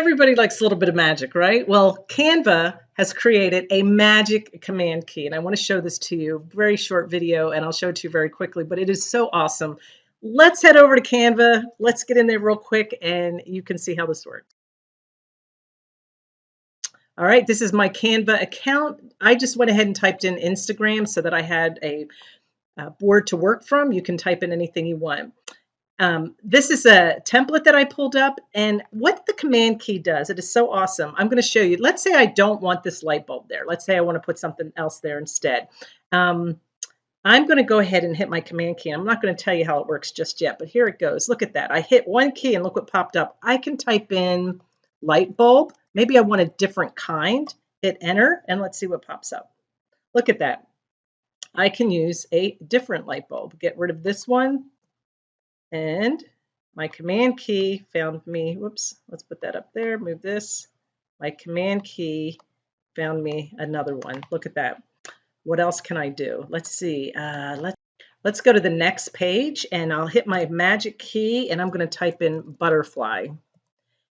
Everybody likes a little bit of magic, right? Well, Canva has created a magic command key, and I want to show this to you. Very short video, and I'll show it to you very quickly, but it is so awesome. Let's head over to Canva. Let's get in there real quick, and you can see how this works. All right, this is my Canva account. I just went ahead and typed in Instagram so that I had a, a board to work from. You can type in anything you want. Um, this is a template that I pulled up and what the command key does, it is so awesome. I'm going to show you. Let's say I don't want this light bulb there. Let's say I want to put something else there instead. Um, I'm going to go ahead and hit my command key. I'm not going to tell you how it works just yet, but here it goes. Look at that. I hit one key and look what popped up. I can type in light bulb. Maybe I want a different kind. Hit enter and let's see what pops up. Look at that. I can use a different light bulb. Get rid of this one, and my command key found me, whoops, let's put that up there, move this. My command key found me another one. Look at that. What else can I do? Let's see. Uh, let's, let's go to the next page and I'll hit my magic key and I'm going to type in butterfly.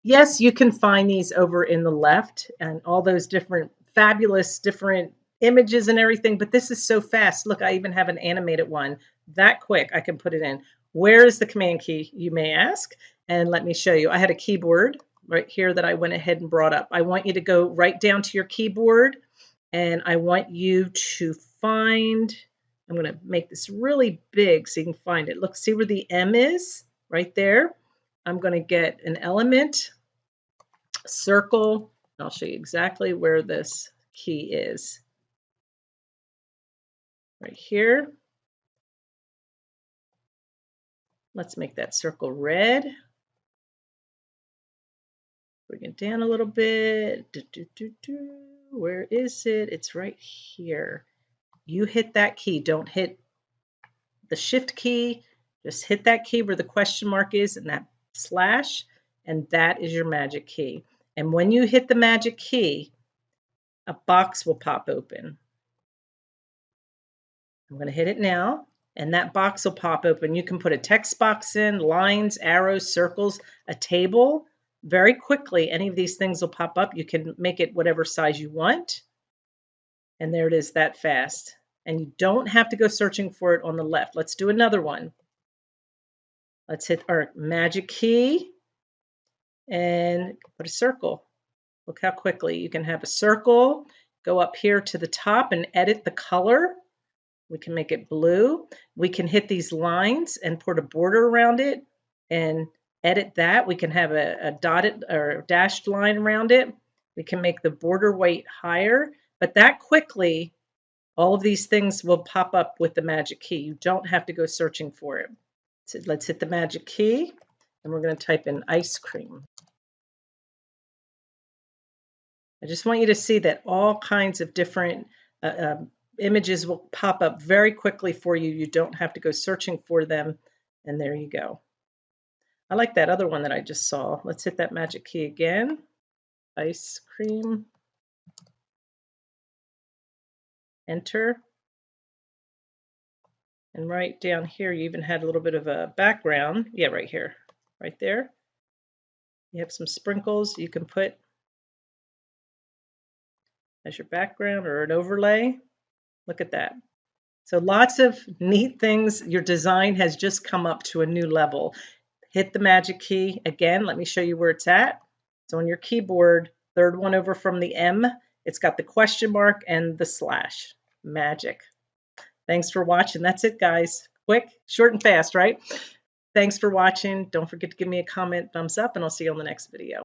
Yes, you can find these over in the left and all those different fabulous different images and everything, but this is so fast. Look, I even have an animated one. That quick, I can put it in. Where is the command key, you may ask? And let me show you. I had a keyboard right here that I went ahead and brought up. I want you to go right down to your keyboard and I want you to find, I'm going to make this really big so you can find it. Look, see where the M is right there. I'm going to get an element, circle. I'll show you exactly where this key is. Right here. Let's make that circle red. Bring it down a little bit. Do, do, do, do. Where is it? It's right here. You hit that key. Don't hit the shift key. Just hit that key where the question mark is and that slash, and that is your magic key. And when you hit the magic key, a box will pop open. I'm going to hit it now and that box will pop open. You can put a text box in, lines, arrows, circles, a table. Very quickly, any of these things will pop up. You can make it whatever size you want. And there it is that fast. And you don't have to go searching for it on the left. Let's do another one. Let's hit our magic key and put a circle. Look how quickly you can have a circle, go up here to the top and edit the color we can make it blue. We can hit these lines and put a border around it and edit that. We can have a, a dotted or dashed line around it. We can make the border weight higher, but that quickly, all of these things will pop up with the magic key. You don't have to go searching for it. So let's hit the magic key and we're going to type in ice cream. I just want you to see that all kinds of different uh, um, images will pop up very quickly for you. You don't have to go searching for them. And there you go. I like that other one that I just saw. Let's hit that magic key again. Ice cream. Enter. And right down here, you even had a little bit of a background. Yeah, right here, right there. You have some sprinkles you can put as your background or an overlay. Look at that. So lots of neat things. Your design has just come up to a new level. Hit the magic key. Again, let me show you where it's at. So on your keyboard, third one over from the M, it's got the question mark and the slash. Magic. Thanks for watching. That's it, guys. Quick, short, and fast, right? Thanks for watching. Don't forget to give me a comment, thumbs up, and I'll see you on the next video.